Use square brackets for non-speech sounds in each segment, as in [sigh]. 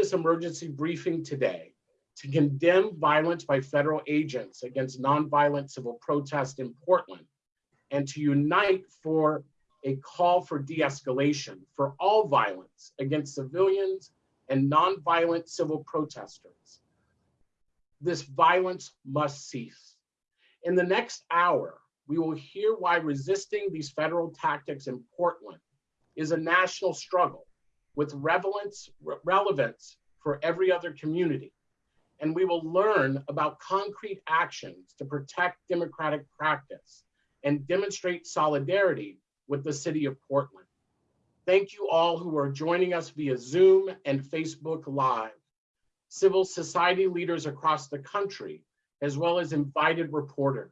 this emergency briefing today to condemn violence by federal agents against nonviolent civil protest in Portland and to unite for a call for de-escalation for all violence against civilians and nonviolent civil protesters. This violence must cease. In the next hour, we will hear why resisting these federal tactics in Portland is a national struggle with relevance, relevance for every other community. And we will learn about concrete actions to protect democratic practice and demonstrate solidarity with the city of Portland. Thank you all who are joining us via Zoom and Facebook Live, civil society leaders across the country, as well as invited reporters.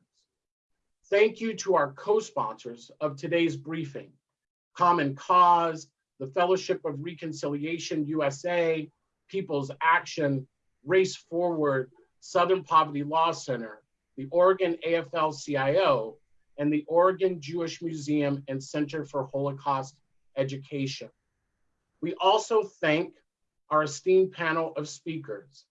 Thank you to our co-sponsors of today's briefing, Common Cause, the Fellowship of Reconciliation USA, People's Action, Race Forward, Southern Poverty Law Center, the Oregon AFL-CIO, and the Oregon Jewish Museum and Center for Holocaust Education. We also thank our esteemed panel of speakers,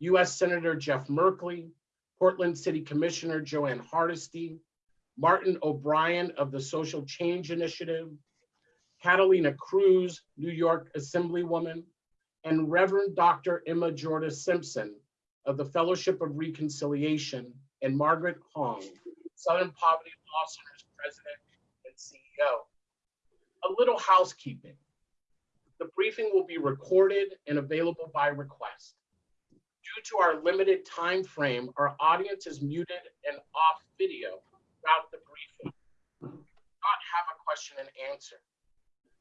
US Senator Jeff Merkley, Portland City Commissioner Jo Ann Hardesty, Martin O'Brien of the Social Change Initiative, Catalina Cruz, New York Assemblywoman, and Reverend Dr. Emma Jordan Simpson of the Fellowship of Reconciliation, and Margaret Huang, Southern Poverty Law Center's president and CEO. A little housekeeping. The briefing will be recorded and available by request. Due to our limited time frame, our audience is muted and off video throughout the briefing. Do not have a question and answer.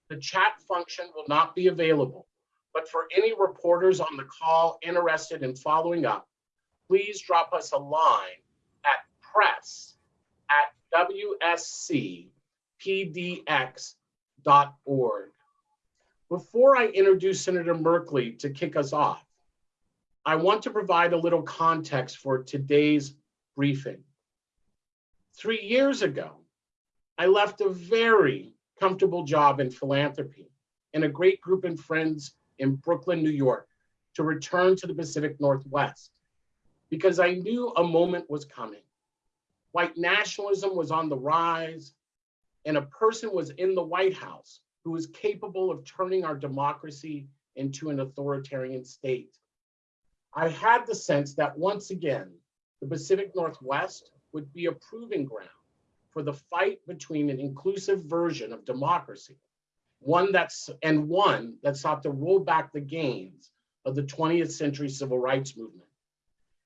The chat function will not be available, but for any reporters on the call interested in following up, please drop us a line at press at wscpdx.org. Before I introduce Senator Merkley to kick us off, I want to provide a little context for today's briefing. Three years ago, I left a very comfortable job in philanthropy and a great group of friends in Brooklyn, New York, to return to the Pacific Northwest because I knew a moment was coming. White nationalism was on the rise, and a person was in the White House who was capable of turning our democracy into an authoritarian state. I had the sense that once again, the Pacific Northwest would be a proving ground for the fight between an inclusive version of democracy, one that's and one that sought to roll back the gains of the 20th century civil rights movement.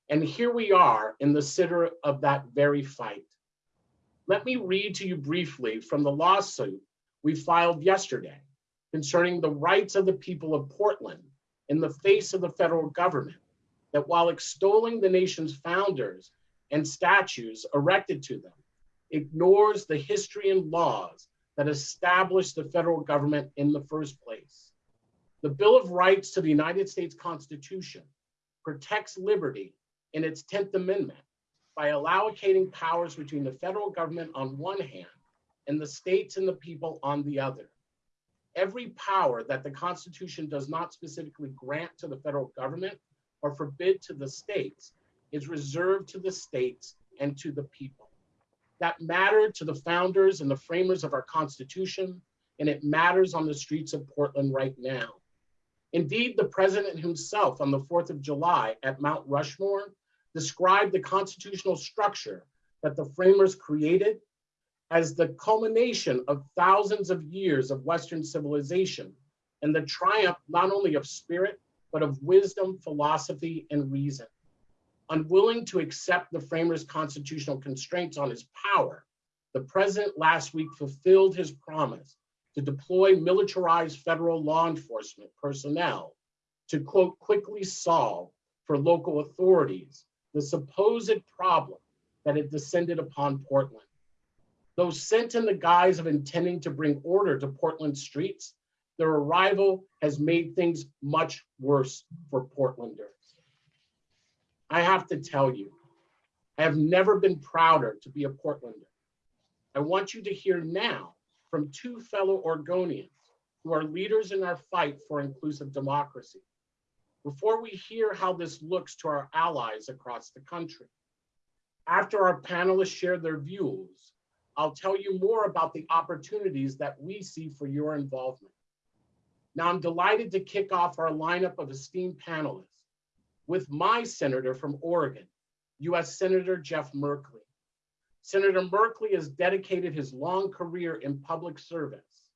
And here we are in the center of that very fight. Let me read to you briefly from the lawsuit we filed yesterday concerning the rights of the people of Portland in the face of the federal government, that while extolling the nation's founders and statues erected to them, ignores the history and laws that established the federal government in the first place. The Bill of Rights to the United States Constitution protects liberty in its 10th Amendment by allocating powers between the federal government on one hand and the states and the people on the other. Every power that the Constitution does not specifically grant to the federal government or forbid to the states is reserved to the states and to the people that mattered to the founders and the framers of our Constitution, and it matters on the streets of Portland right now. Indeed, the president himself on the 4th of July at Mount Rushmore described the constitutional structure that the framers created as the culmination of thousands of years of Western civilization and the triumph not only of spirit, but of wisdom, philosophy, and reason unwilling to accept the framers' constitutional constraints on his power, the president last week fulfilled his promise to deploy militarized federal law enforcement personnel to, quote, quickly solve for local authorities the supposed problem that had descended upon Portland. Though sent in the guise of intending to bring order to Portland streets, their arrival has made things much worse for Portlanders. I have to tell you, I have never been prouder to be a Portlander. I want you to hear now from two fellow Oregonians who are leaders in our fight for inclusive democracy. before we hear how this looks to our allies across the country. After our panelists share their views, I'll tell you more about the opportunities that we see for your involvement. Now, I'm delighted to kick off our lineup of esteemed panelists with my senator from Oregon, US Senator Jeff Merkley. Senator Merkley has dedicated his long career in public service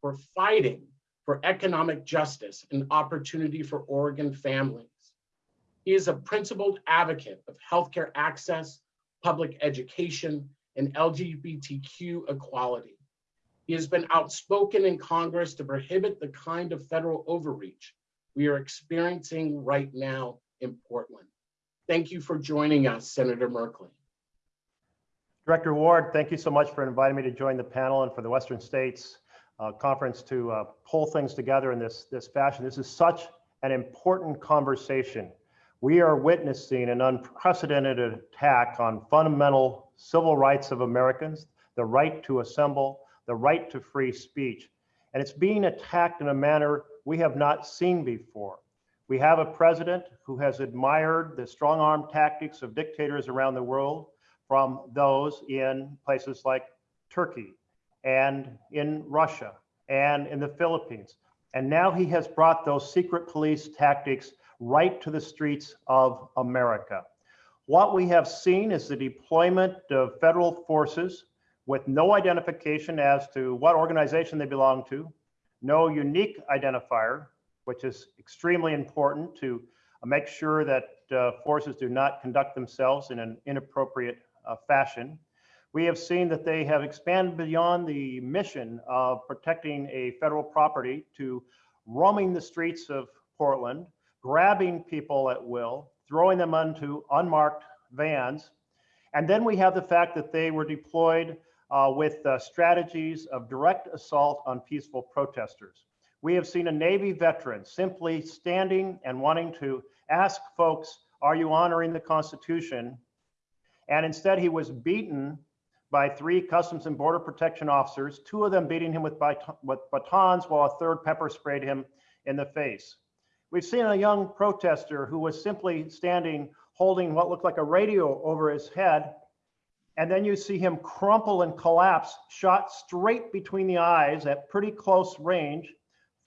for fighting for economic justice and opportunity for Oregon families. He is a principled advocate of healthcare access, public education, and LGBTQ equality. He has been outspoken in Congress to prohibit the kind of federal overreach we are experiencing right now in Portland. Thank you for joining us, Senator Merkley. Director Ward, thank you so much for inviting me to join the panel and for the Western States uh, Conference to uh, pull things together in this, this fashion. This is such an important conversation. We are witnessing an unprecedented attack on fundamental civil rights of Americans, the right to assemble, the right to free speech. And it's being attacked in a manner we have not seen before. We have a president who has admired the strong arm tactics of dictators around the world from those in places like Turkey and in Russia and in the Philippines. And now he has brought those secret police tactics right to the streets of America. What we have seen is the deployment of federal forces with no identification as to what organization they belong to, no unique identifier, which is extremely important to make sure that uh, forces do not conduct themselves in an inappropriate uh, fashion. We have seen that they have expanded beyond the mission of protecting a federal property to roaming the streets of Portland, grabbing people at will, throwing them onto unmarked vans. And then we have the fact that they were deployed uh, with uh, strategies of direct assault on peaceful protesters. We have seen a Navy veteran simply standing and wanting to ask folks, are you honoring the Constitution? And instead he was beaten by three Customs and Border Protection officers, two of them beating him with, with batons while a third pepper sprayed him in the face. We've seen a young protester who was simply standing holding what looked like a radio over his head. And then you see him crumple and collapse, shot straight between the eyes at pretty close range,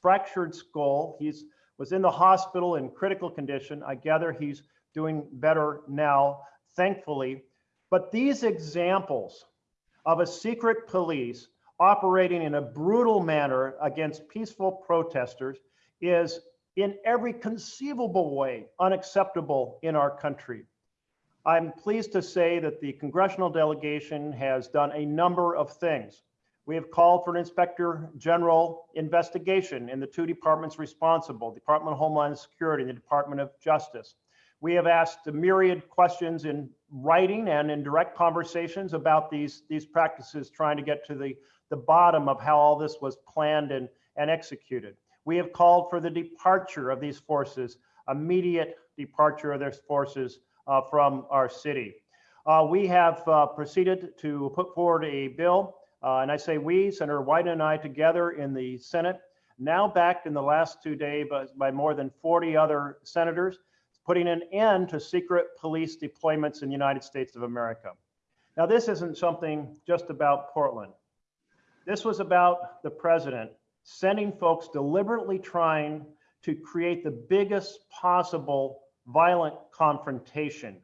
fractured skull. He's was in the hospital in critical condition. I gather he's doing better now, thankfully. But these examples of a secret police operating in a brutal manner against peaceful protesters is in every conceivable way unacceptable in our country. I'm pleased to say that the congressional delegation has done a number of things. We have called for an inspector general investigation in the two departments responsible, Department of Homeland Security and the Department of Justice. We have asked a myriad questions in writing and in direct conversations about these, these practices, trying to get to the, the bottom of how all this was planned and, and executed. We have called for the departure of these forces, immediate departure of their forces uh, from our city. Uh, we have uh, proceeded to put forward a bill, uh, and I say we, Senator Wyden and I together in the Senate, now backed in the last two days by, by more than 40 other senators putting an end to secret police deployments in the United States of America. Now, this isn't something just about Portland. This was about the president sending folks deliberately trying to create the biggest possible violent confrontation.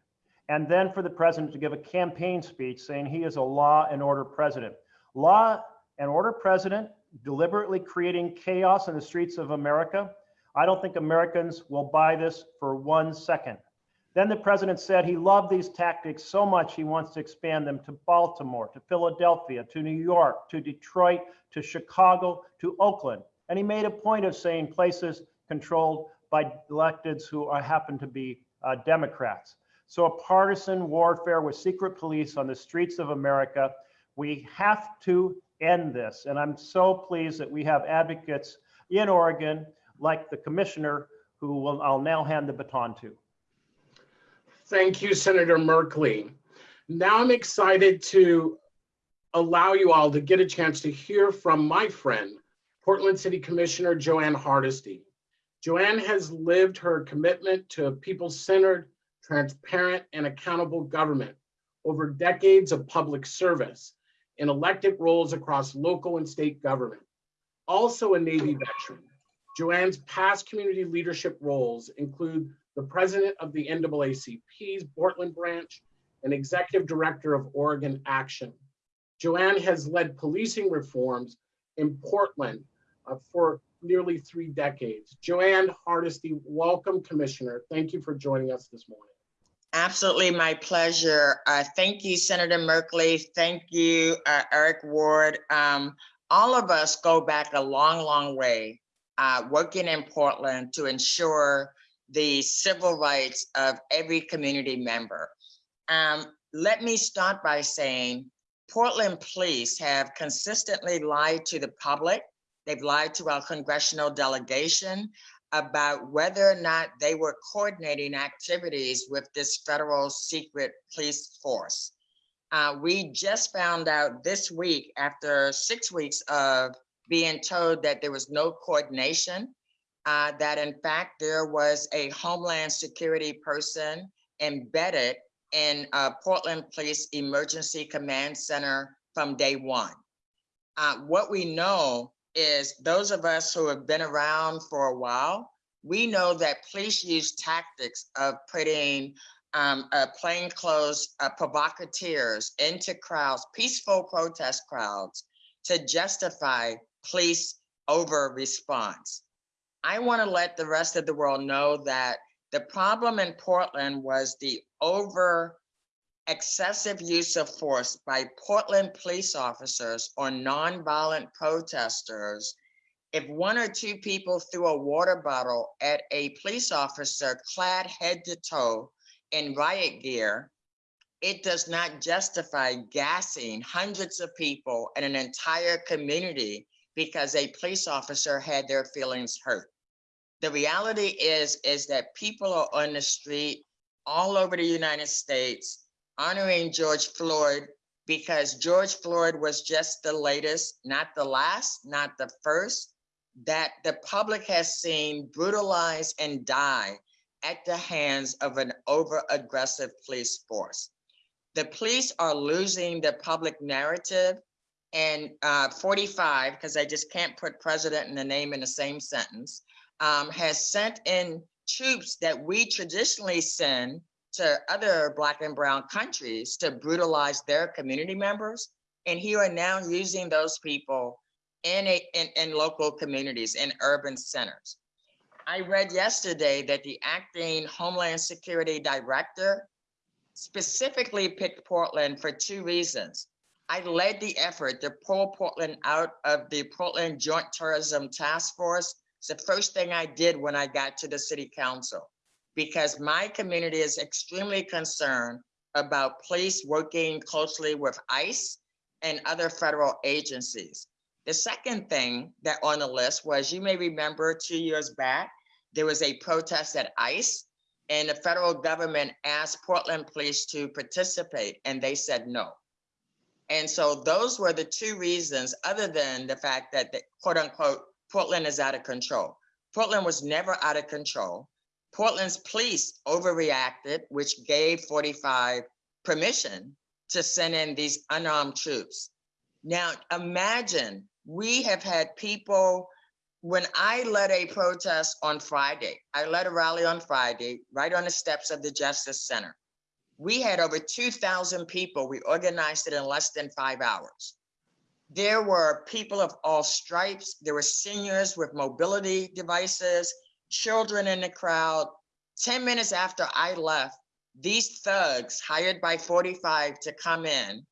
And then for the president to give a campaign speech saying he is a law and order president. Law and order president deliberately creating chaos in the streets of America I don't think Americans will buy this for one second. Then the president said he loved these tactics so much he wants to expand them to Baltimore, to Philadelphia, to New York, to Detroit, to Chicago, to Oakland. And he made a point of saying places controlled by electeds who are, happen to be uh, Democrats. So a partisan warfare with secret police on the streets of America, we have to end this. And I'm so pleased that we have advocates in Oregon like the commissioner who will, I'll now hand the baton to. Thank you, Senator Merkley. Now I'm excited to allow you all to get a chance to hear from my friend, Portland City Commissioner Jo Ann Hardesty. Jo Ann has lived her commitment to a people-centered, transparent, and accountable government over decades of public service in elected roles across local and state government. Also a Navy veteran, Jo Ann's past community leadership roles include the president of the NAACP's Portland branch and executive director of Oregon Action. Jo Ann has led policing reforms in Portland uh, for nearly three decades. Jo Ann Hardesty, welcome, Commissioner. Thank you for joining us this morning. Absolutely my pleasure. Uh, thank you, Senator Merkley. Thank you, uh, Eric Ward. Um, all of us go back a long, long way uh, working in Portland to ensure the civil rights of every community member. Um, let me start by saying Portland police have consistently lied to the public. They've lied to our congressional delegation about whether or not they were coordinating activities with this federal secret police force. Uh, we just found out this week, after six weeks of being told that there was no coordination, uh, that in fact there was a Homeland Security person embedded in Portland Police Emergency Command Center from day one. Uh, what we know is those of us who have been around for a while, we know that police use tactics of putting um, uh, plainclothes uh, provocateurs into crowds, peaceful protest crowds, to justify police over response. I want to let the rest of the world know that the problem in Portland was the over excessive use of force by Portland police officers on nonviolent protesters. If one or two people threw a water bottle at a police officer clad head to toe in riot gear, it does not justify gassing hundreds of people and an entire community because a police officer had their feelings hurt. The reality is, is that people are on the street all over the United States honoring George Floyd because George Floyd was just the latest, not the last, not the first, that the public has seen brutalized and die at the hands of an over aggressive police force. The police are losing the public narrative and uh, 45, because I just can't put president and the name in the same sentence, um, has sent in troops that we traditionally send to other black and brown countries to brutalize their community members. And here are now using those people in, a, in, in local communities, in urban centers. I read yesterday that the acting Homeland Security Director specifically picked Portland for two reasons. I led the effort to pull Portland out of the Portland Joint Terrorism Task Force. It's the first thing I did when I got to the city council because my community is extremely concerned about police working closely with ICE and other federal agencies. The second thing that on the list was, you may remember two years back, there was a protest at ICE and the federal government asked Portland police to participate and they said no. And so those were the two reasons other than the fact that the quote unquote, Portland is out of control. Portland was never out of control. Portland's police overreacted, which gave 45 permission to send in these unarmed troops. Now, imagine we have had people, when I led a protest on Friday, I led a rally on Friday, right on the steps of the Justice Center. We had over 2,000 people. We organized it in less than five hours. There were people of all stripes. There were seniors with mobility devices children in the crowd. 10 minutes after I left, these thugs hired by 45 to come in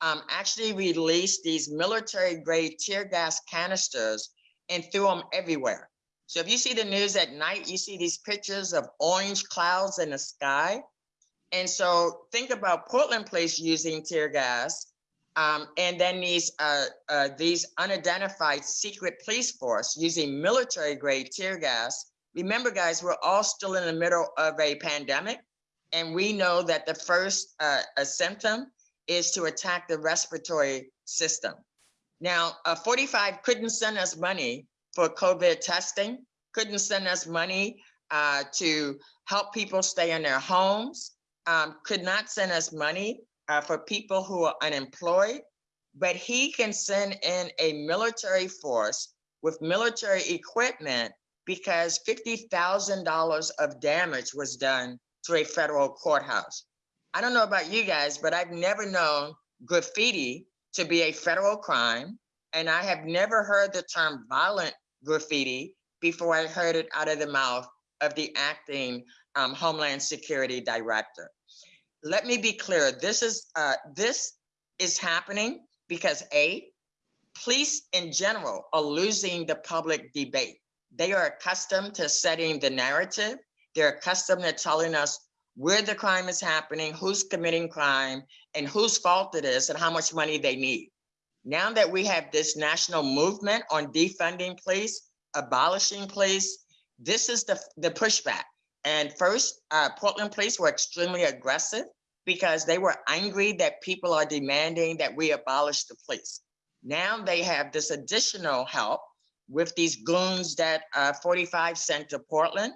um, actually released these military grade tear gas canisters and threw them everywhere. So if you see the news at night, you see these pictures of orange clouds in the sky. And so think about Portland Police using tear gas um, and then these uh, uh, these unidentified secret police force using military grade tear gas remember guys, we're all still in the middle of a pandemic. And we know that the first uh, a symptom is to attack the respiratory system. Now, uh, 45 couldn't send us money for COVID testing. couldn't send us money uh, to help people stay in their homes, um, could not send us money uh, for people who are unemployed, but he can send in a military force with military equipment because $50,000 of damage was done to a federal courthouse. I don't know about you guys, but I've never known graffiti to be a federal crime. And I have never heard the term violent graffiti before I heard it out of the mouth of the acting um, Homeland Security Director. Let me be clear, this is, uh, this is happening because A, police in general are losing the public debate. They are accustomed to setting the narrative. They're accustomed to telling us where the crime is happening, who's committing crime, and whose fault it is, and how much money they need. Now that we have this national movement on defunding police, abolishing police, this is the, the pushback. And first, uh, Portland police were extremely aggressive because they were angry that people are demanding that we abolish the police. Now they have this additional help with these goons that uh, 45 sent to Portland.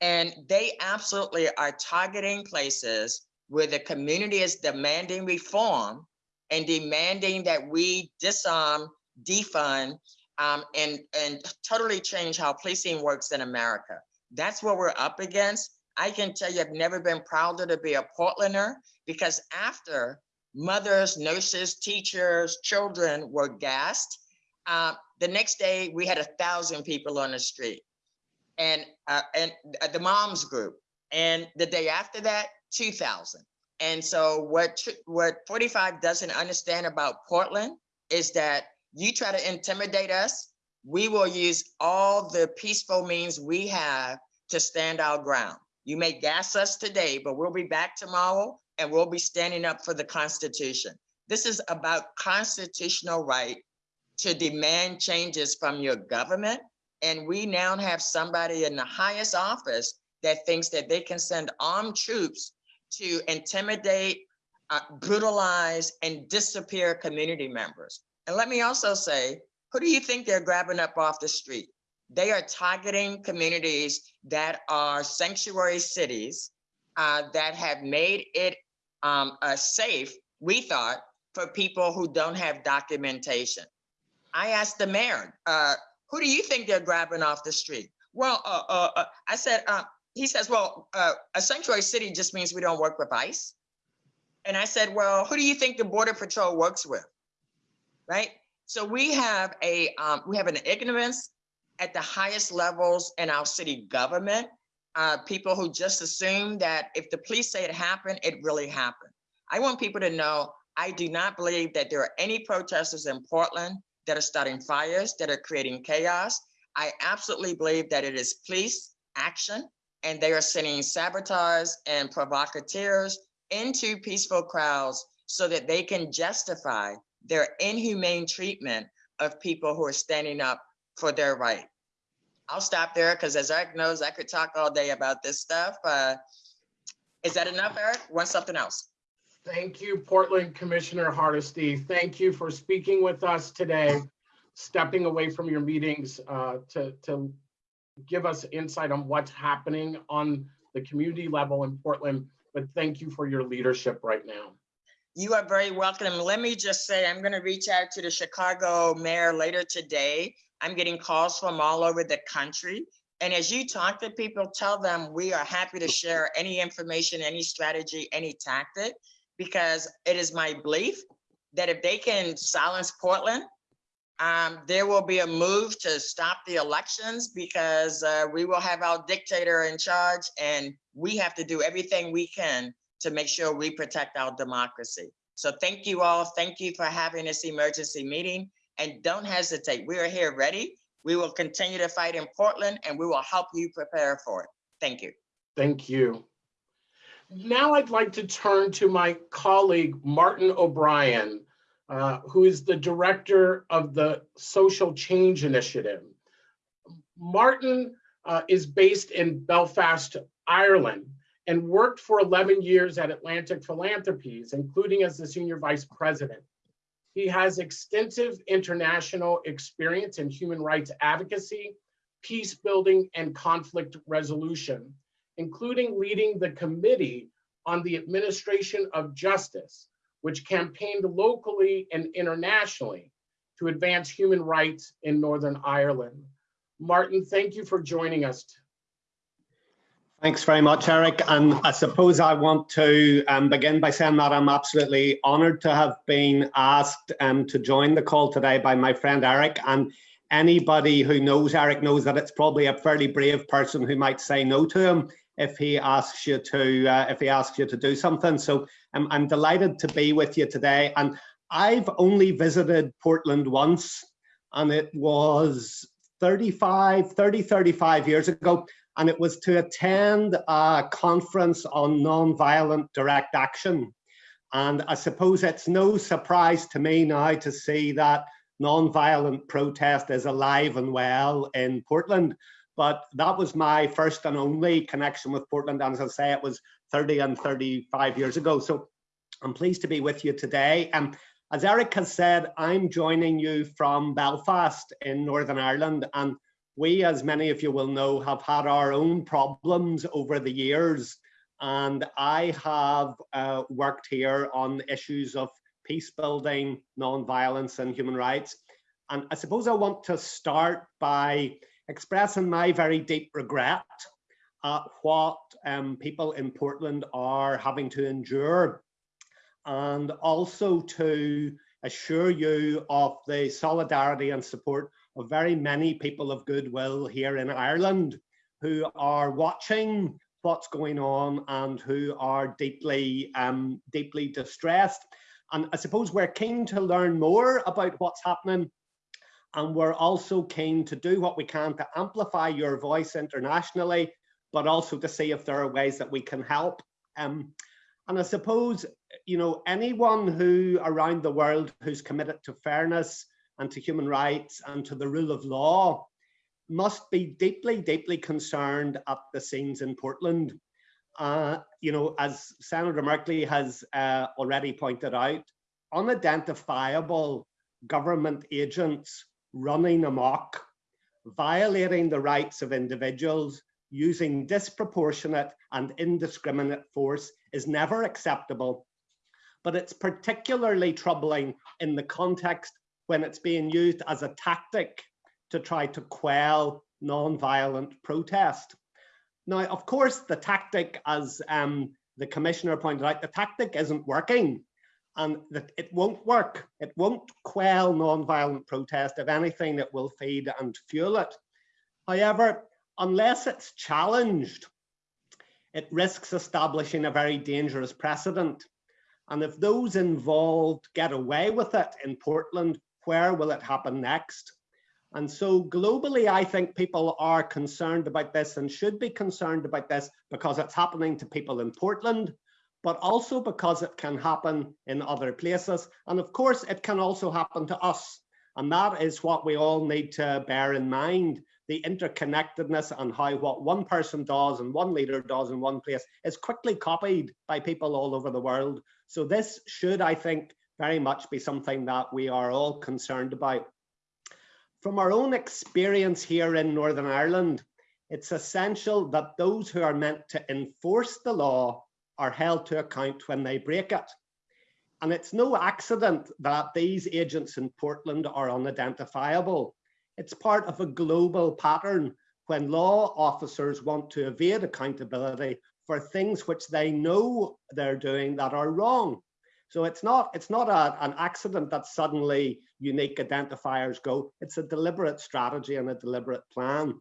And they absolutely are targeting places where the community is demanding reform and demanding that we disarm, defund, um, and, and totally change how policing works in America. That's what we're up against. I can tell you, I've never been prouder to be a Portlander because after mothers, nurses, teachers, children were gassed, uh, the next day we had a thousand people on the street and uh, and uh, the moms group. And the day after that, 2000. And so what what 45 doesn't understand about Portland is that you try to intimidate us, we will use all the peaceful means we have to stand our ground. You may gas us today, but we'll be back tomorrow and we'll be standing up for the Constitution. This is about constitutional right to demand changes from your government. And we now have somebody in the highest office that thinks that they can send armed troops to intimidate, uh, brutalize, and disappear community members. And let me also say, who do you think they're grabbing up off the street? They are targeting communities that are sanctuary cities uh, that have made it um, uh, safe, we thought, for people who don't have documentation. I asked the mayor, uh, who do you think they're grabbing off the street? Well, uh, uh, uh, I said, uh, he says, well, uh, a sanctuary city just means we don't work with ICE. And I said, well, who do you think the border patrol works with? Right? So we have a, um, we have an ignorance at the highest levels in our city government. Uh, people who just assume that if the police say it happened, it really happened. I want people to know, I do not believe that there are any protesters in Portland that are starting fires, that are creating chaos. I absolutely believe that it is police action and they are sending saboteurs and provocateurs into peaceful crowds so that they can justify their inhumane treatment of people who are standing up for their right. I'll stop there because as Eric knows, I could talk all day about this stuff. Uh, is that enough, Eric? Want something else? Thank you, Portland Commissioner Hardesty. Thank you for speaking with us today, stepping away from your meetings uh, to, to give us insight on what's happening on the community level in Portland. But thank you for your leadership right now. You are very welcome. Let me just say, I'm going to reach out to the Chicago mayor later today. I'm getting calls from all over the country. And as you talk to people, tell them we are happy to share any information, any strategy, any tactic because it is my belief that if they can silence Portland, um, there will be a move to stop the elections because uh, we will have our dictator in charge and we have to do everything we can to make sure we protect our democracy. So thank you all. Thank you for having this emergency meeting and don't hesitate. We are here ready. We will continue to fight in Portland and we will help you prepare for it. Thank you. Thank you. Now I'd like to turn to my colleague, Martin O'Brien, uh, who is the director of the Social Change Initiative. Martin uh, is based in Belfast, Ireland, and worked for 11 years at Atlantic Philanthropies, including as the senior vice president. He has extensive international experience in human rights advocacy, peace building and conflict resolution, including leading the Committee on the Administration of Justice, which campaigned locally and internationally to advance human rights in Northern Ireland. Martin, thank you for joining us. Thanks very much, Eric. And I suppose I want to um, begin by saying that I'm absolutely honoured to have been asked um, to join the call today by my friend Eric. And anybody who knows Eric knows that it's probably a fairly brave person who might say no to him if he asks you to uh, if he asks you to do something. So um, I'm delighted to be with you today. And I've only visited Portland once, and it was 35, 30, 35 years ago and it was to attend a conference on nonviolent direct action. And I suppose it's no surprise to me now to see that nonviolent protest is alive and well in Portland. But that was my first and only connection with Portland. And as I say, it was 30 and 35 years ago. So I'm pleased to be with you today. And as Eric has said, I'm joining you from Belfast in Northern Ireland. And we, as many of you will know, have had our own problems over the years. And I have uh, worked here on issues of peace building, non-violence and human rights. And I suppose I want to start by expressing my very deep regret at what um, people in Portland are having to endure. And also to assure you of the solidarity and support of very many people of goodwill here in Ireland who are watching what's going on and who are deeply, um, deeply distressed. And I suppose we're keen to learn more about what's happening. And we're also keen to do what we can to amplify your voice internationally, but also to see if there are ways that we can help. Um, and I suppose, you know, anyone who around the world who's committed to fairness and to human rights and to the rule of law must be deeply, deeply concerned at the scenes in Portland. Uh, you know, as Senator Merkley has uh, already pointed out, unidentifiable government agents running amok, violating the rights of individuals, using disproportionate and indiscriminate force is never acceptable. But it's particularly troubling in the context when it's being used as a tactic to try to quell non-violent protest. Now, of course, the tactic, as um, the commissioner pointed out, the tactic isn't working and that it won't work. It won't quell non-violent protest. If anything, it will feed and fuel it. However, unless it's challenged, it risks establishing a very dangerous precedent. And if those involved get away with it in Portland, where will it happen next? And so globally, I think people are concerned about this and should be concerned about this because it's happening to people in Portland, but also because it can happen in other places. And of course, it can also happen to us. And that is what we all need to bear in mind, the interconnectedness and how what one person does and one leader does in one place is quickly copied by people all over the world. So this should, I think, very much be something that we are all concerned about. From our own experience here in Northern Ireland, it's essential that those who are meant to enforce the law are held to account when they break it. And it's no accident that these agents in Portland are unidentifiable. It's part of a global pattern when law officers want to evade accountability for things which they know they're doing that are wrong. So it's not it's not a, an accident that suddenly unique identifiers go. It's a deliberate strategy and a deliberate plan.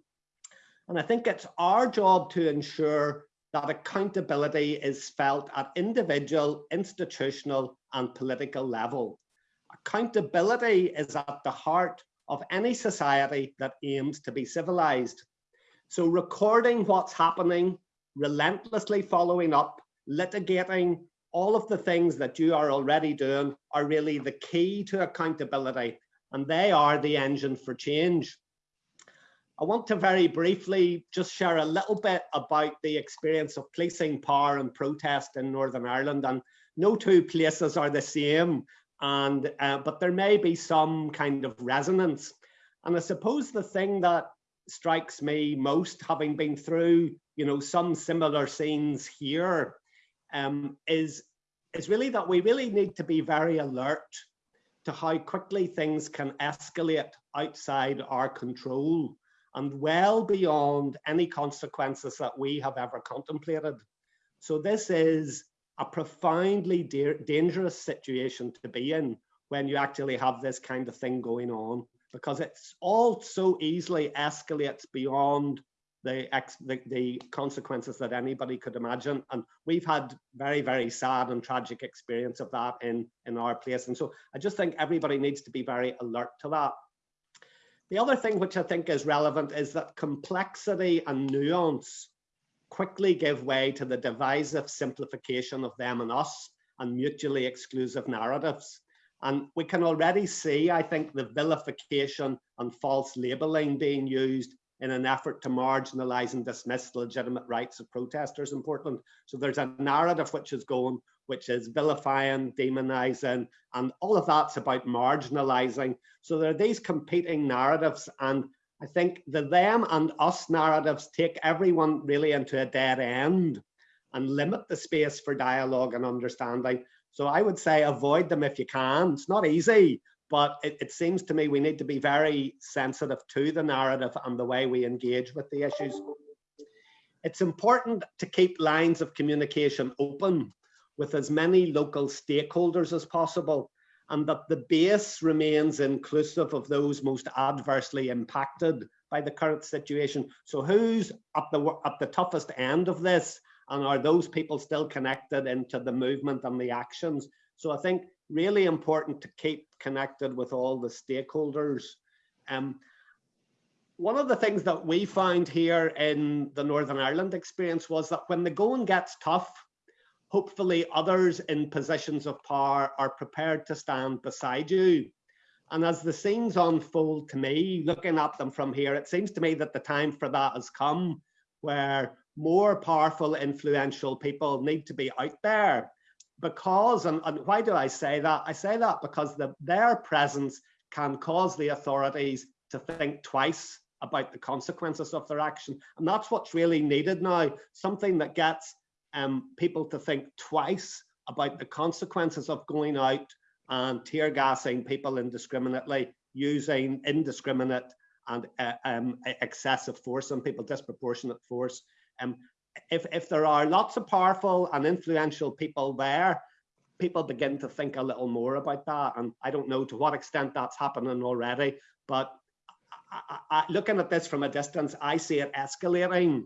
And I think it's our job to ensure that accountability is felt at individual, institutional and political level. Accountability is at the heart of any society that aims to be civilized. So recording what's happening, relentlessly following up, litigating, all of the things that you are already doing are really the key to accountability and they are the engine for change. I want to very briefly just share a little bit about the experience of policing power and protest in Northern Ireland and no two places are the same and uh, but there may be some kind of resonance. And I suppose the thing that strikes me most, having been through, you know, some similar scenes here, um, is is really that we really need to be very alert to how quickly things can escalate outside our control and well beyond any consequences that we have ever contemplated. So this is a profoundly da dangerous situation to be in when you actually have this kind of thing going on, because it's all so easily escalates beyond the, the, the consequences that anybody could imagine. And we've had very, very sad and tragic experience of that in, in our place. And so I just think everybody needs to be very alert to that. The other thing which I think is relevant is that complexity and nuance quickly give way to the divisive simplification of them and us and mutually exclusive narratives. And we can already see, I think, the vilification and false labeling being used in an effort to marginalize and dismiss the legitimate rights of protesters in Portland. So there's a narrative which is going, which is vilifying, demonizing, and all of that's about marginalizing. So there are these competing narratives, and I think the them and us narratives take everyone really into a dead end and limit the space for dialogue and understanding. So I would say avoid them if you can. It's not easy, but it, it, seems to me we need to be very sensitive to the narrative and the way we engage with the issues. It's important to keep lines of communication open with as many local stakeholders as possible and that the base remains inclusive of those most adversely impacted by the current situation. So who's at the, at the toughest end of this and are those people still connected into the movement and the actions? So I think really important to keep connected with all the stakeholders. Um, one of the things that we found here in the Northern Ireland experience was that when the going gets tough, hopefully others in positions of power are prepared to stand beside you. And as the scenes unfold to me, looking at them from here, it seems to me that the time for that has come where more powerful, influential people need to be out there because, and, and why do I say that? I say that because the, their presence can cause the authorities to think twice about the consequences of their action. And that's what's really needed now, something that gets um, people to think twice about the consequences of going out and tear gassing people indiscriminately, using indiscriminate and uh, um, excessive force on people, disproportionate force. Um, if, if there are lots of powerful and influential people there, people begin to think a little more about that. And I don't know to what extent that's happening already, but I, I, looking at this from a distance, I see it escalating.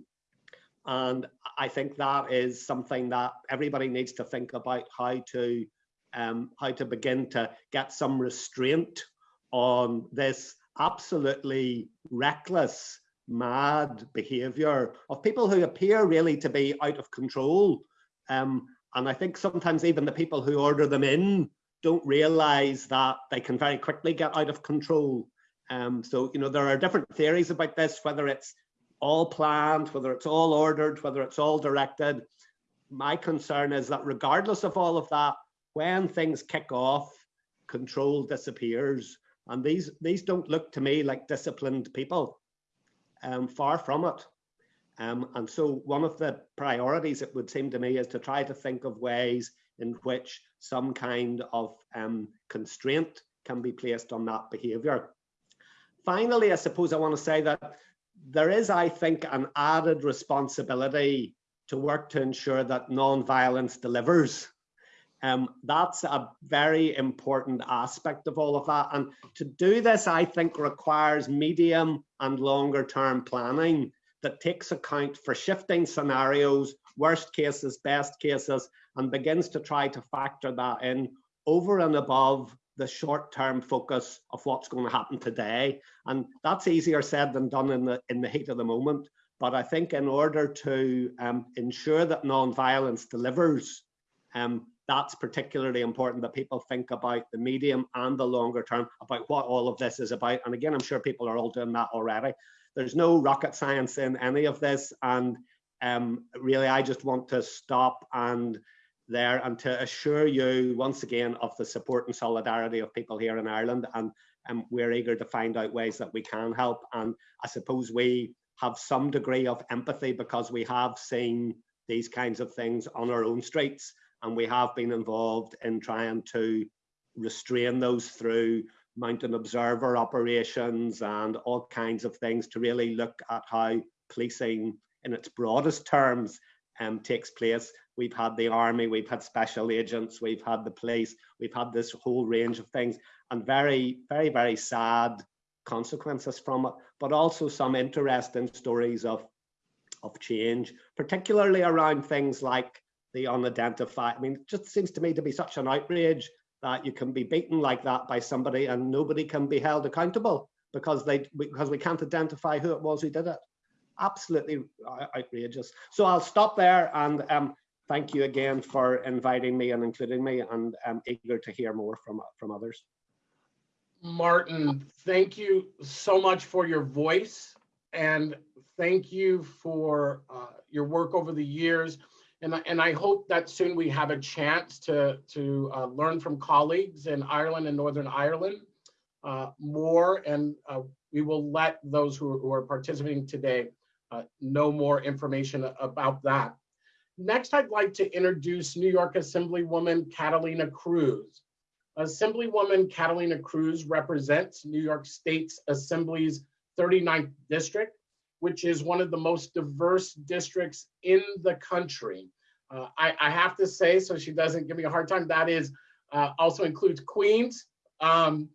And I think that is something that everybody needs to think about how to um, how to begin to get some restraint on this absolutely reckless mad behavior of people who appear really to be out of control. Um, and I think sometimes even the people who order them in don't realize that they can very quickly get out of control. Um, so, you know, there are different theories about this, whether it's all planned, whether it's all ordered, whether it's all directed. My concern is that regardless of all of that, when things kick off, control disappears. And these, these don't look to me like disciplined people um, far from it. Um, and so one of the priorities, it would seem to me, is to try to think of ways in which some kind of um, constraint can be placed on that behaviour. Finally, I suppose I want to say that there is, I think, an added responsibility to work to ensure that non-violence delivers. Um, that's a very important aspect of all of that. And to do this, I think requires medium and longer term planning that takes account for shifting scenarios, worst cases, best cases, and begins to try to factor that in over and above the short term focus of what's going to happen today. And that's easier said than done in the, in the heat of the moment. But I think in order to um, ensure that non-violence delivers, um, that's particularly important that people think about the medium and the longer term about what all of this is about. And again, I'm sure people are all doing that already. There's no rocket science in any of this. And um, really, I just want to stop and there and to assure you once again of the support and solidarity of people here in Ireland. And um, we're eager to find out ways that we can help. And I suppose we have some degree of empathy because we have seen these kinds of things on our own streets and we have been involved in trying to restrain those through mountain observer operations and all kinds of things to really look at how policing in its broadest terms um, takes place. We've had the army, we've had special agents, we've had the police, we've had this whole range of things and very, very, very sad consequences from it, but also some interesting stories of, of change, particularly around things like the unidentified. I mean, it just seems to me to be such an outrage that you can be beaten like that by somebody and nobody can be held accountable because they because we can't identify who it was who did it. Absolutely outrageous. So I'll stop there and um, thank you again for inviting me and including me and I'm eager to hear more from from others. Martin, thank you so much for your voice and thank you for uh, your work over the years. And, I- and I hope that soon we have a chance to, to uh, learn from colleagues in Ireland and Northern Ireland uh, more. And uh, we will let those who, who are participating today uh, know more information about that. Next, I'd like to introduce New York Assemblywoman Catalina Cruz. Assemblywoman Catalina Cruz represents New York State's Assembly's 39th district, which is one of the most diverse districts in the country. Uh, I, I, have to say, so she doesn't give me a hard time, that is uh, also includes Queens. Um,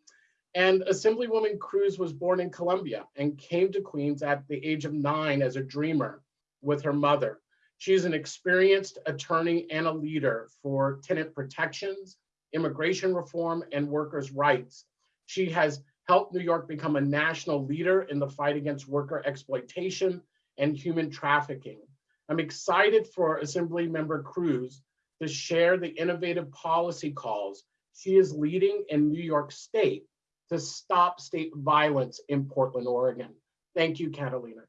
and Assemblywoman Cruz was born in Colombia and came to Queens at the age of nine as a dreamer with her mother. She's an experienced attorney and a leader for tenant protections, immigration reform, and workers' rights. She has helped New York become a national leader in the fight against worker exploitation and human trafficking. I'm excited for Assembly Member Cruz to share the innovative policy calls she is leading in New York State to stop state violence in Portland, Oregon. Thank you, Catalina.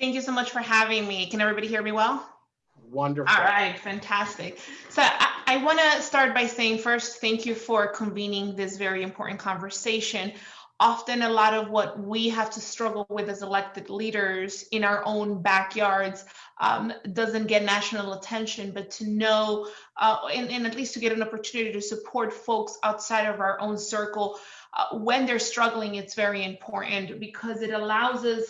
Thank you so much for having me. Can everybody hear me well? Wonderful. All right, fantastic. So I, want to start by saying first, thank you for convening this very important conversation. Often, a lot of what we have to struggle with as elected leaders in our own backyards um, doesn't get national attention, but to know uh, and, and, at least to get an opportunity to support folks outside of our own circle uh, when they're struggling, it's very important because it allows us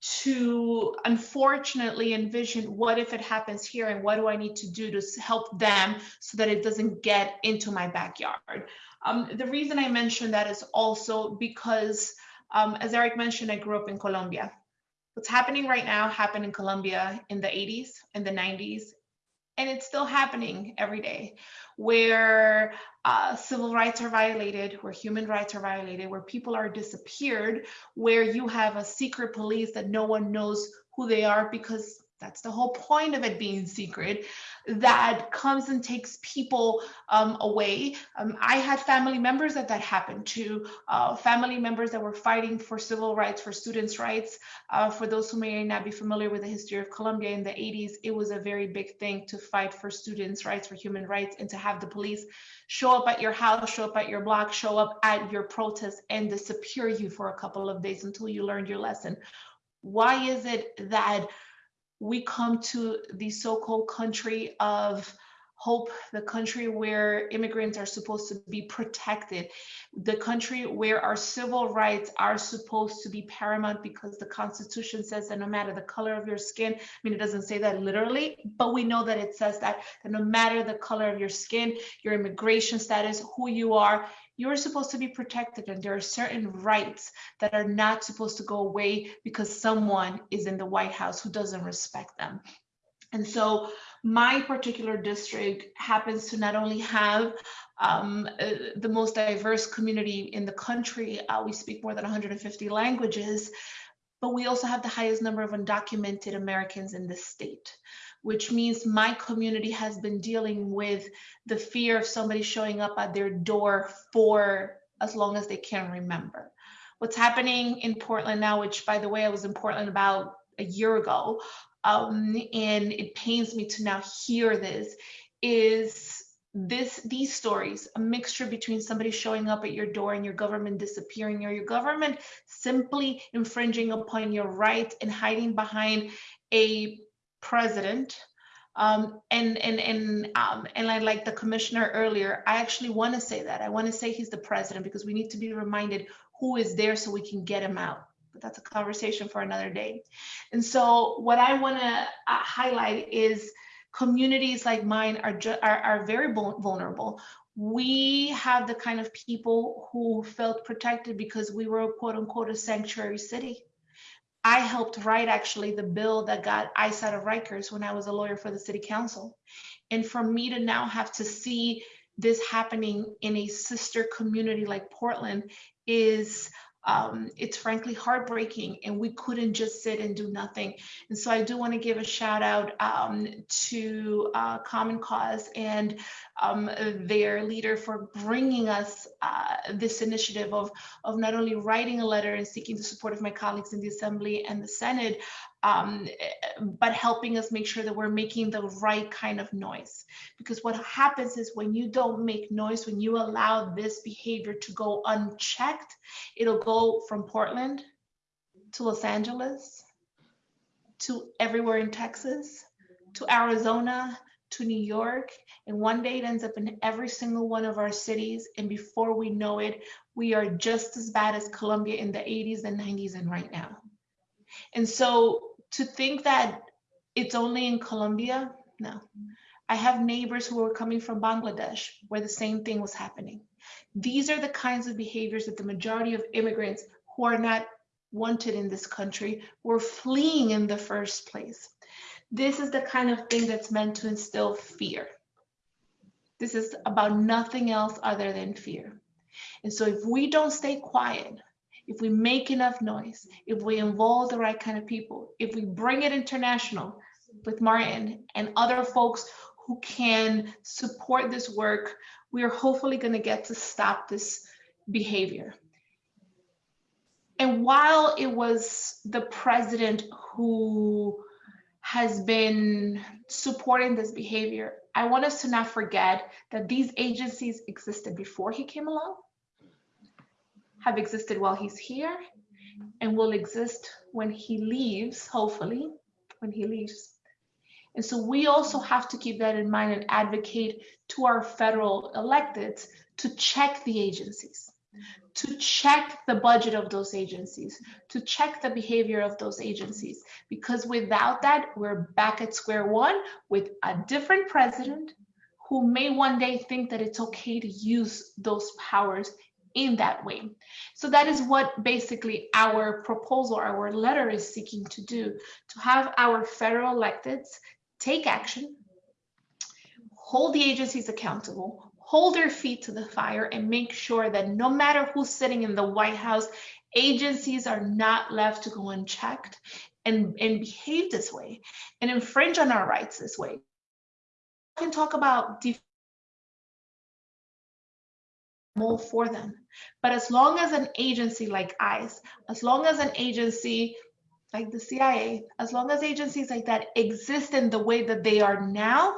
to unfortunately envision what if it happens here and what do I need to do to help them so that it doesn't get into my backyard. Um, the reason I mention that is also because, um, as Eric mentioned, I grew up in Colombia. What's happening right now happened in Colombia in the 80s and the 90s, and it's still happening every day where uh, civil rights are violated, where human rights are violated, where people are disappeared, where you have a secret police that no one knows who they are because that's the whole point of it being secret that comes and takes people um, away. Um, I had family members that that happened to, uh, family members that were fighting for civil rights, for students' rights. Uh, for those who may not be familiar with the history of Colombia in the 80s, it was a very big thing to fight for students' rights, for human rights, and to have the police show up at your house, show up at your block, show up at your protest, and disappear you for a couple of days until you learned your lesson. Why is it that we come to the so-called country of hope, the country where immigrants are supposed to be protected, the country where our civil rights are supposed to be paramount because the Constitution says that no matter the color of your skin, I mean, it doesn't say that literally, but we know that it says that, that no matter the color of your skin, your immigration status, who you are, you're supposed to be protected and there are certain rights that are not supposed to go away because someone is in the White House who doesn't respect them. And so my particular district happens to not only have um, uh, the most diverse community in the country, uh, we speak more than 150 languages, but we also have the highest number of undocumented Americans in the state which means my community has been dealing with the fear of somebody showing up at their door for as long as they can remember. What's happening in Portland now, which by the way, I was in Portland about a year ago, um, and it pains me to now hear this, is this these stories a mixture between somebody showing up at your door and your government disappearing or your government simply infringing upon your rights and hiding behind a president. Um, and and and um, and I like the commissioner earlier. I actually want to say that. I want to say he's the president because we need to be reminded who is there so we can get him out. But that's a conversation for another day. And so what I want to uh, highlight is communities like mine are, are, are very vul- vulnerable. We have the kind of people who felt protected because we were quote unquote a sanctuary city. I helped write actually the bill that got ICE out of Rikers when I was a lawyer for the city council. And for me to now have to see this happening in a sister community like Portland is um, it's frankly heartbreaking and we couldn't just sit and do nothing. And so i do want to give a shout out um, to uh, common cause and um, their leader for bringing us uh, this initiative of, of not only writing a letter and seeking the support of my colleagues in the assembly and the senate um, but helping us make sure that we're making the right kind of noise. Because what happens is when you don't make noise, when you allow this behavior to go unchecked, it'll go from Portland to Los Angeles to everywhere in Texas to Arizona to New York. And one day it ends up in every single one of our cities. And before we know it, we are just as bad as Colombia in the 80s and 90s and right now. And so to think that it's only in Colombia, no. I have neighbors who were coming from Bangladesh where the same thing was happening. These are the kinds of behaviors that the majority of immigrants who are not wanted in this country were fleeing in the first place. This is the kind of thing that's meant to instill fear. This is about nothing else other than fear. And so if we don't stay quiet, if we make enough noise, if we involve the right kind of people, if we bring it international with Martin and other folks who can support this work, we are hopefully going to get to stop this behavior. And while it was the president who has been supporting this behavior, I want us to not forget that these agencies existed before he came along have existed while he's here and will exist when he leaves, hopefully, when he leaves. And so we also have to keep that in mind and advocate to our federal electeds to check the agencies, to check the budget of those agencies, to check the behavior of those agencies. Because without that, we're back at square one with a different president who may one day think that it's okay to use those powers in that way. So that is what basically our proposal, our letter is seeking to do, to have our federal electeds take action, hold the agencies accountable, hold their feet to the fire and make sure that no matter who's sitting in the White House, agencies are not left to go unchecked and, and behave this way and infringe on our rights this way. I can talk about more for them. But as long as an agency like ICE, as long as an agency like the CIA, as long as agencies like that exist in the way that they are now,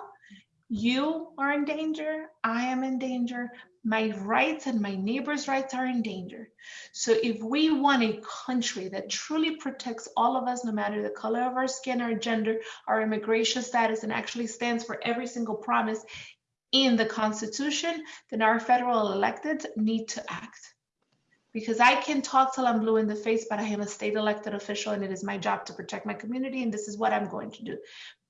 you are in danger, I am in danger, my rights and my neighbors' rights are in danger. So if we want a country that truly protects all of us, no matter the color of our skin, our gender, our immigration status, and actually stands for every single promise in the Constitution, then our federal electeds need to act. Because I can talk till I'm blue in the face, but I am a state elected official and it is my job to protect my community, and this is what I'm going to do.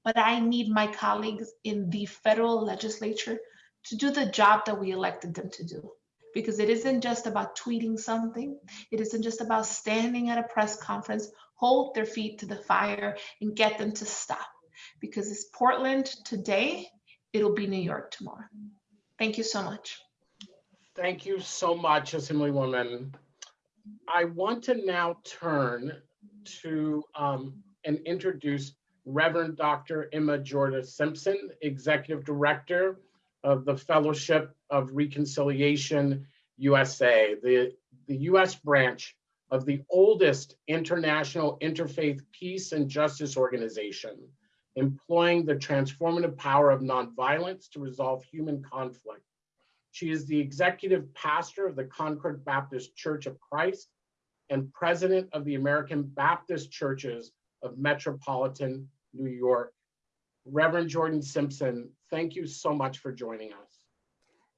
But I need my colleagues in the federal legislature to do the job that we elected them to do. Because it isn't just about tweeting something, it isn't just about standing at a press conference, hold their feet to the fire, and get them to stop. Because it's Portland today, it'll be New York tomorrow. Thank you so much. Thank you so much, Assemblywoman. I want to now turn to um, and introduce Reverend Dr. Emma Jordan Simpson, Executive Director of the Fellowship of Reconciliation USA, the, the US branch of the oldest international interfaith peace and justice organization, employing the transformative power of nonviolence to resolve human conflict. She is the executive pastor of the Concord Baptist Church of Christ and president of the American Baptist Churches of Metropolitan New York. Reverend Jordan Simpson, thank you so much for joining us.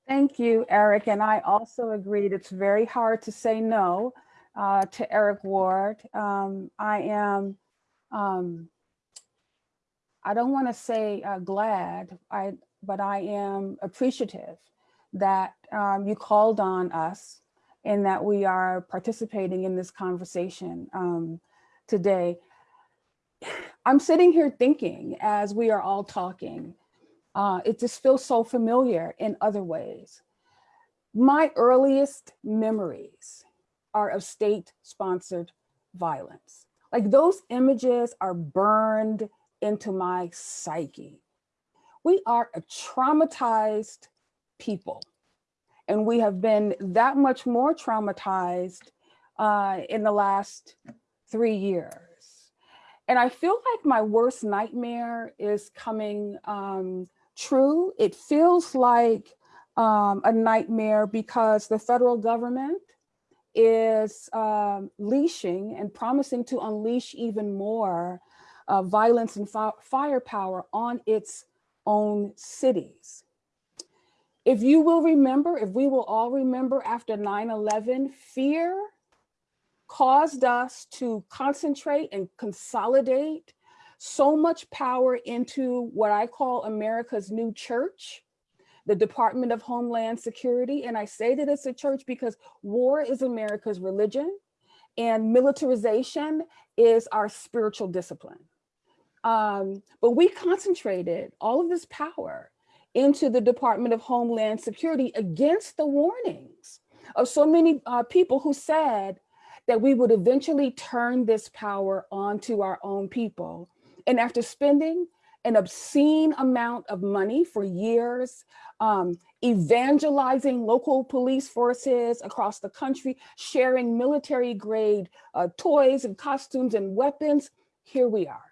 Thank you, Eric. And I also agreed it's very hard to say no uh, to Eric Ward. Um, I am, um, I don't want to say uh, glad, I, but I am appreciative that um, you called on us and that we are participating in this conversation um, today. I'm sitting here thinking as we are all talking, uh, it just feels so familiar in other ways. My earliest memories are of state-sponsored violence. Like those images are burned into my psyche. We are a traumatized people and we have been that much more traumatized uh, in the last three years. And I feel like my worst nightmare is coming um, true. It feels like um, a nightmare because the federal government is um, leashing and promising to unleash even more uh, violence and fi firepower on its own cities. If you will remember, if we will all remember after 9-11, fear caused us to concentrate and consolidate so much power into what I call America's new church, the Department of Homeland Security. And I say that it's a church because war is America's religion and militarization is our spiritual discipline. Um, but we concentrated all of this power into the Department of Homeland Security against the warnings of so many uh, people who said that we would eventually turn this power onto our own people. And after spending an obscene amount of money for years, um, evangelizing local police forces across the country, sharing military grade uh, toys and costumes and weapons, here we are.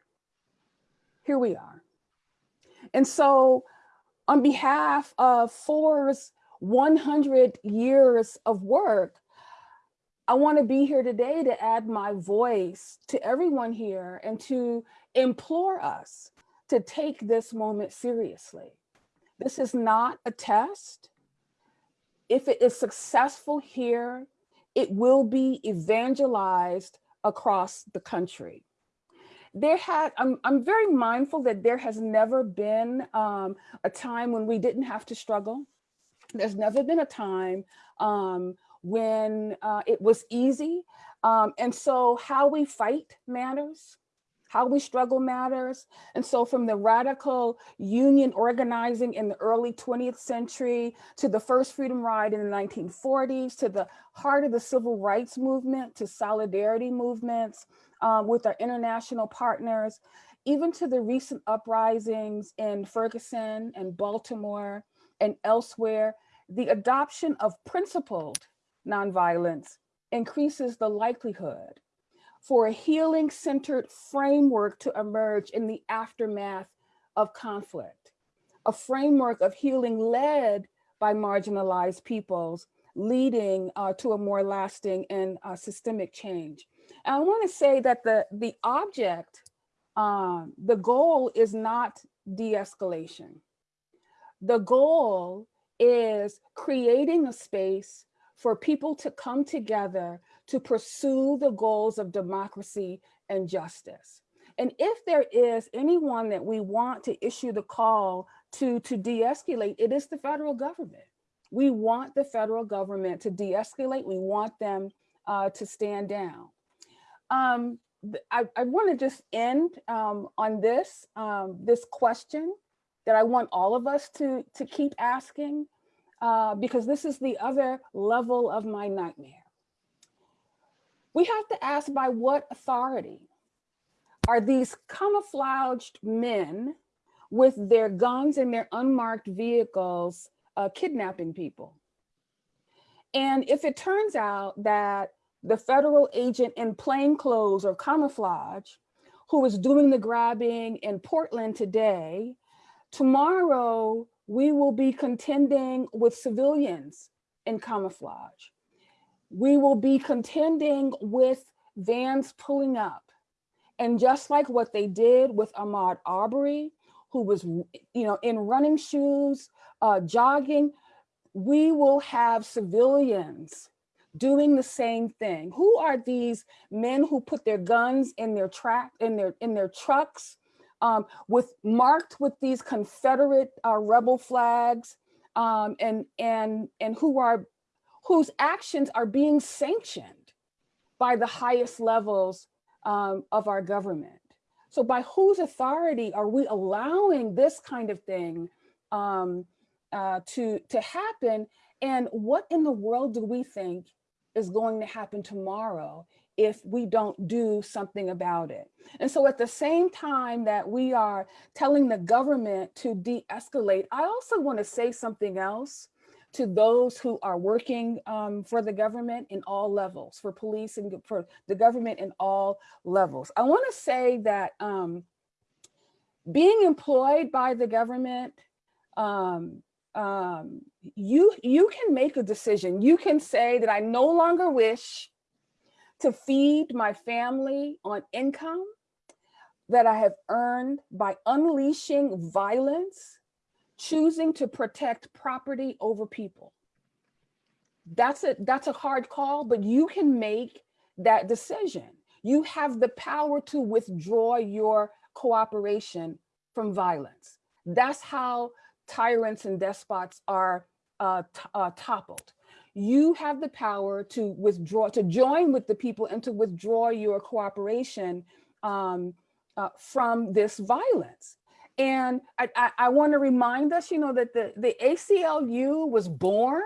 Here we are. And so on behalf of FOR's 100 years of work, I want to be here today to add my voice to everyone here and to implore us to take this moment seriously. This is not a test. If it is successful here, it will be evangelized across the country. There had, I'm, I'm very mindful that there has never been um, a time when we didn't have to struggle. There's never been a time um, when uh, it was easy. Um, and so how we fight matters how we struggle matters. And so from the radical union organizing in the early 20th century to the first freedom ride in the 1940s, to the heart of the civil rights movement, to solidarity movements um, with our international partners, even to the recent uprisings in Ferguson and Baltimore and elsewhere, the adoption of principled nonviolence increases the likelihood for a healing centered framework to emerge in the aftermath of conflict, a framework of healing led by marginalized peoples, leading uh, to a more lasting and uh, systemic change. And I wanna say that the, the object, um, the goal is not de-escalation. The goal is creating a space for people to come together to pursue the goals of democracy and justice. And if there is anyone that we want to issue the call to, to de-escalate, it is the federal government. We want the federal government to de-escalate. We want them uh, to stand down. Um, I, I want to just end um, on this, um, this question that I want all of us to, to keep asking, uh, because this is the other level of my nightmare. We have to ask by what authority are these camouflaged men with their guns and their unmarked vehicles uh, kidnapping people? And if it turns out that the federal agent in plain clothes or camouflage who is doing the grabbing in Portland today, tomorrow we will be contending with civilians in camouflage. We will be contending with vans pulling up. And just like what they did with Ahmaud Arbery, who was, you know, in running shoes, uh, jogging, we will have civilians doing the same thing. Who are these men who put their guns in their track in their in their trucks um, with marked with these Confederate uh, rebel flags um, and and and who are whose actions are being sanctioned by the highest levels um, of our government. So by whose authority are we allowing this kind of thing um, uh, to, to happen? And what in the world do we think is going to happen tomorrow if we don't do something about it? And so at the same time that we are telling the government to de-escalate, I also want to say something else to those who are working um, for the government in all levels, for police and for the government in all levels. I want to say that um, being employed by the government, um, um, you, you can make a decision. You can say that I no longer wish to feed my family on income that I have earned by unleashing violence choosing to protect property over people. That's a, that's a hard call, but you can make that decision. You have the power to withdraw your cooperation from violence. That's how tyrants and despots are uh, uh, toppled. You have the power to withdraw, to join with the people and to withdraw your cooperation um, uh, from this violence. And I, I, I want to remind us, you know, that the, the ACLU was born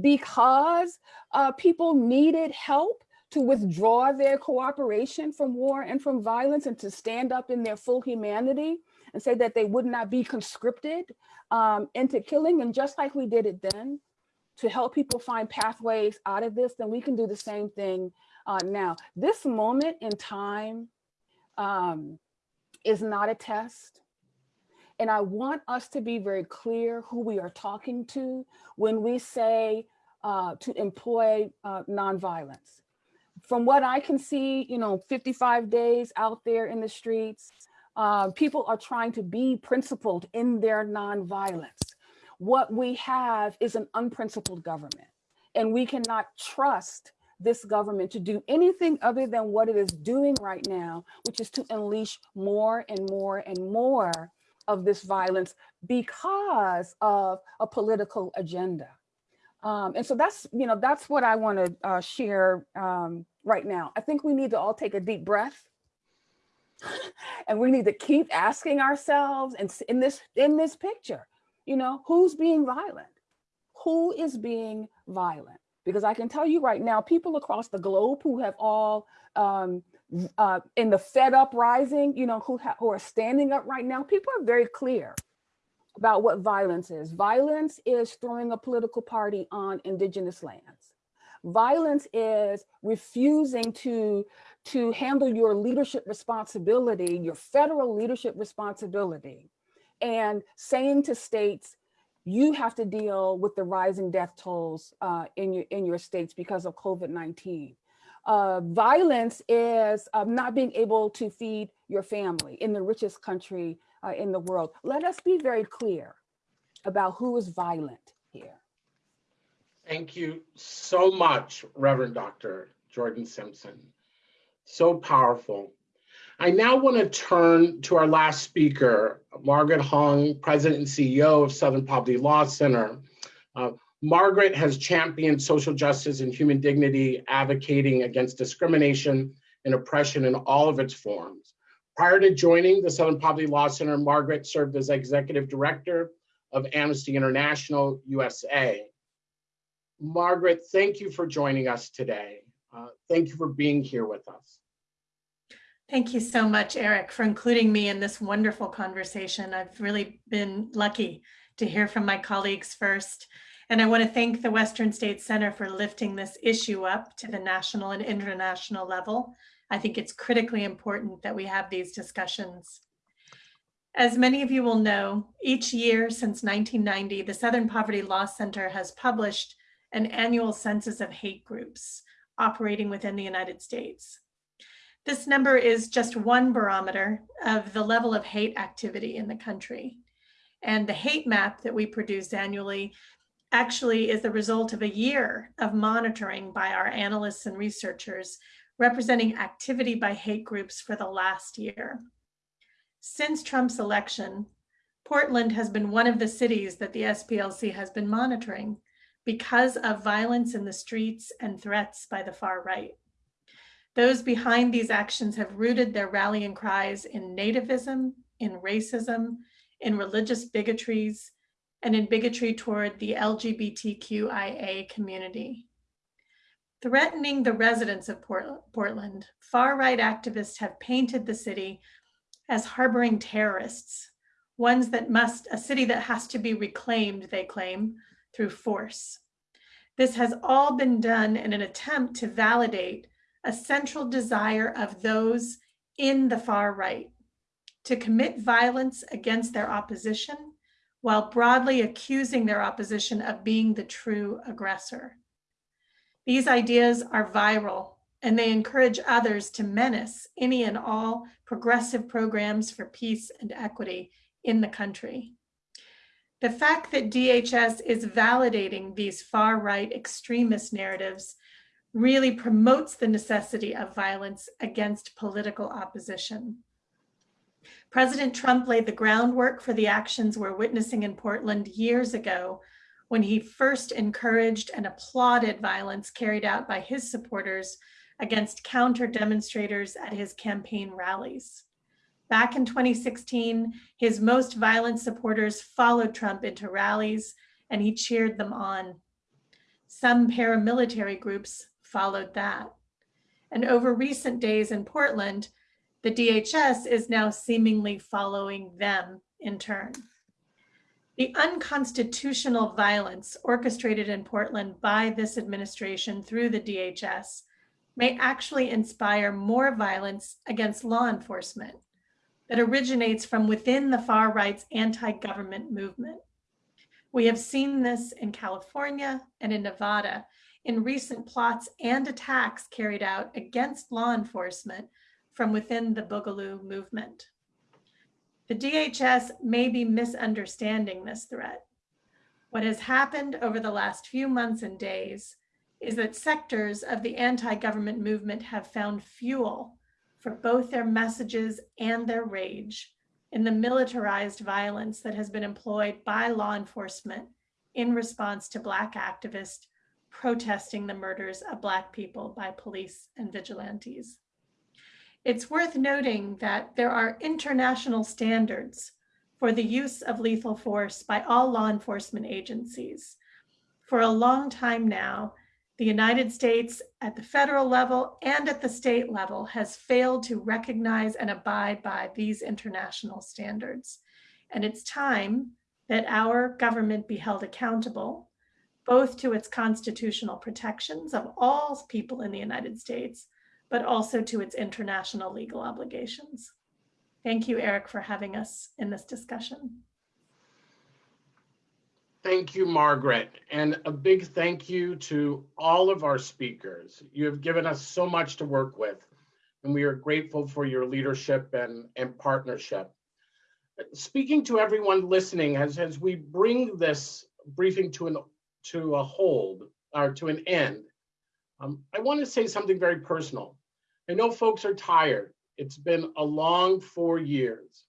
because uh, people needed help to withdraw their cooperation from war and from violence and to stand up in their full humanity and say that they would not be conscripted um, into killing. And just like we did it then, to help people find pathways out of this, then we can do the same thing uh, now. This moment in time um, is not a test. And I want us to be very clear who we are talking to when we say uh, to employ uh, nonviolence. From what I can see, you know, 55 days out there in the streets, uh, people are trying to be principled in their nonviolence. What we have is an unprincipled government and we cannot trust this government to do anything other than what it is doing right now, which is to unleash more and more and more of this violence because of a political agenda. Um, and so that's, you know, that's what I want to uh, share um, right now. I think we need to all take a deep breath [laughs] and we need to keep asking ourselves and in this in this picture, you know, who's being violent? Who is being violent? Because I can tell you right now, people across the globe who have all um, uh, in the Fed uprising, you know, who, who are standing up right now, people are very clear about what violence is. Violence is throwing a political party on indigenous lands. Violence is refusing to, to handle your leadership responsibility, your federal leadership responsibility, and saying to states, you have to deal with the rising death tolls uh, in, your, in your states because of COVID-19 uh, violence is um, not being able to feed your family in the richest country uh, in the world. Let us be very clear about who is violent here. Thank you so much, Reverend Dr. Jordan Simpson. So powerful. I now want to turn to our last speaker, Margaret Huang, President and CEO of Southern Poverty Law Center. Uh, Margaret has championed social justice and human dignity, advocating against discrimination and oppression in all of its forms. Prior to joining the Southern Poverty Law Center, Margaret served as executive director of Amnesty International USA. Margaret, thank you for joining us today. Uh, thank you for being here with us. Thank you so much, Eric, for including me in this wonderful conversation. I've really been lucky to hear from my colleagues first And I want to thank the Western States Center for lifting this issue up to the national and international level. I think it's critically important that we have these discussions. As many of you will know, each year since 1990, the Southern Poverty Law Center has published an annual census of hate groups operating within the United States. This number is just one barometer of the level of hate activity in the country. And the hate map that we produce annually actually is the result of a year of monitoring by our analysts and researchers representing activity by hate groups for the last year. Since Trump's election, Portland has been one of the cities that the SPLC has been monitoring because of violence in the streets and threats by the far right. Those behind these actions have rooted their rallying cries in nativism, in racism, in religious bigotries, and in bigotry toward the LGBTQIA community. Threatening the residents of Portland, far-right activists have painted the city as harboring terrorists, ones that must, a city that has to be reclaimed, they claim, through force. This has all been done in an attempt to validate a central desire of those in the far right to commit violence against their opposition while broadly accusing their opposition of being the true aggressor. These ideas are viral and they encourage others to menace any and all progressive programs for peace and equity in the country. The fact that DHS is validating these far right extremist narratives really promotes the necessity of violence against political opposition. President Trump laid the groundwork for the actions we're witnessing in Portland years ago when he first encouraged and applauded violence carried out by his supporters against counter demonstrators at his campaign rallies. Back in 2016, his most violent supporters followed Trump into rallies and he cheered them on. Some paramilitary groups followed that. And over recent days in Portland, the DHS is now seemingly following them in turn. The unconstitutional violence orchestrated in Portland by this administration through the DHS may actually inspire more violence against law enforcement that originates from within the far right's anti-government movement. We have seen this in California and in Nevada in recent plots and attacks carried out against law enforcement from within the Boogaloo movement. The DHS may be misunderstanding this threat. What has happened over the last few months and days is that sectors of the anti-government movement have found fuel for both their messages and their rage in the militarized violence that has been employed by law enforcement in response to Black activists protesting the murders of Black people by police and vigilantes. It's worth noting that there are international standards for the use of lethal force by all law enforcement agencies. For a long time now, the United States at the federal level and at the state level has failed to recognize and abide by these international standards. And it's time that our government be held accountable, both to its constitutional protections of all people in the United States, but also to its international legal obligations. Thank you, Eric, for having us in this discussion. Thank you, Margaret. And a big thank you to all of our speakers. You have given us so much to work with, and we are grateful for your leadership and, and partnership. Speaking to everyone listening, as, as we bring this briefing to, an, to a hold, or to an end, um, I want to say something very personal. I know folks are tired. It's been a long four years.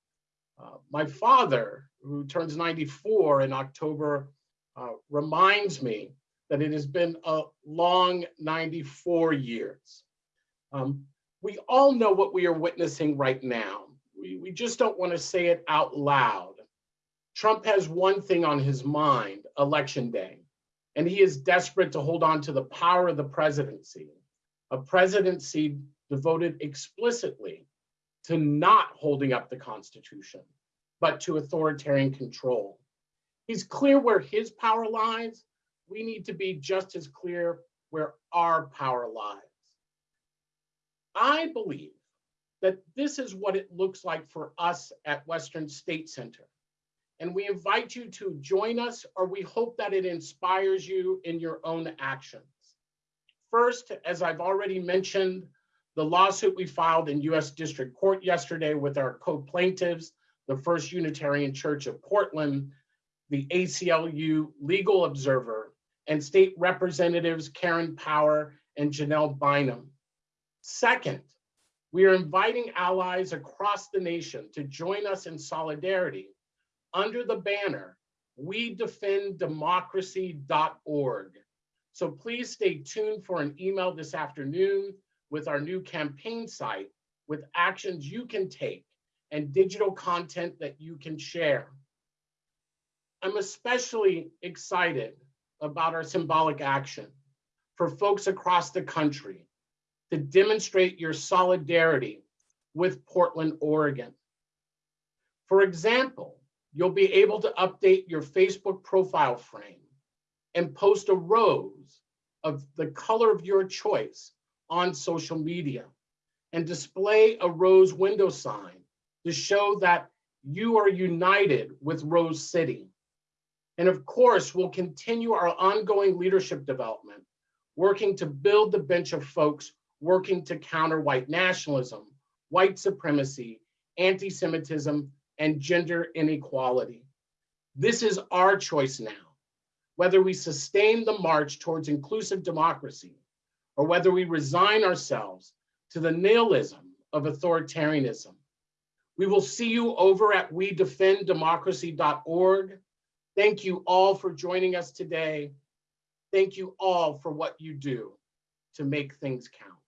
Uh, my father who turns 94 in October, uh, reminds me that it has been a long 94 years. Um, we all know what we are witnessing right now. We, we just don't want to say it out loud. Trump has one thing on his mind, election day, and he is desperate to hold on to the power of the presidency, a presidency devoted explicitly to not holding up the Constitution, but to authoritarian control. He's clear where his power lies, we need to be just as clear where our power lies. I believe that this is what it looks like for us at Western State Center. And we invite you to join us, or we hope that it inspires you in your own actions. First, as I've already mentioned, the lawsuit we filed in US District Court yesterday with our co-plaintiffs, the First Unitarian Church of Portland, the ACLU Legal Observer, and state representatives Karin Power and Janelle Bynum. Second, we are inviting allies across the nation to join us in solidarity under the banner, we defend democracy.org. So please stay tuned for an email this afternoon with our new campaign site with actions you can take and digital content that you can share. I'm especially excited about our symbolic action for folks across the country to demonstrate your solidarity with Portland, Oregon. For example, you'll be able to update your Facebook profile frame and post a rose of the color of your choice on social media and display a rose window sign to show that you are united with Rose City. And of course, we'll continue our ongoing leadership development, working to build the bench of folks working to counter white nationalism, white supremacy, anti-Semitism, and gender inequality. This is our choice now, whether we sustain the march towards inclusive democracy or whether we resign ourselves to the nihilism of authoritarianism. We will see you over at we defend democracy.org. Thank you all for joining us today. Thank you all for what you do to make things count.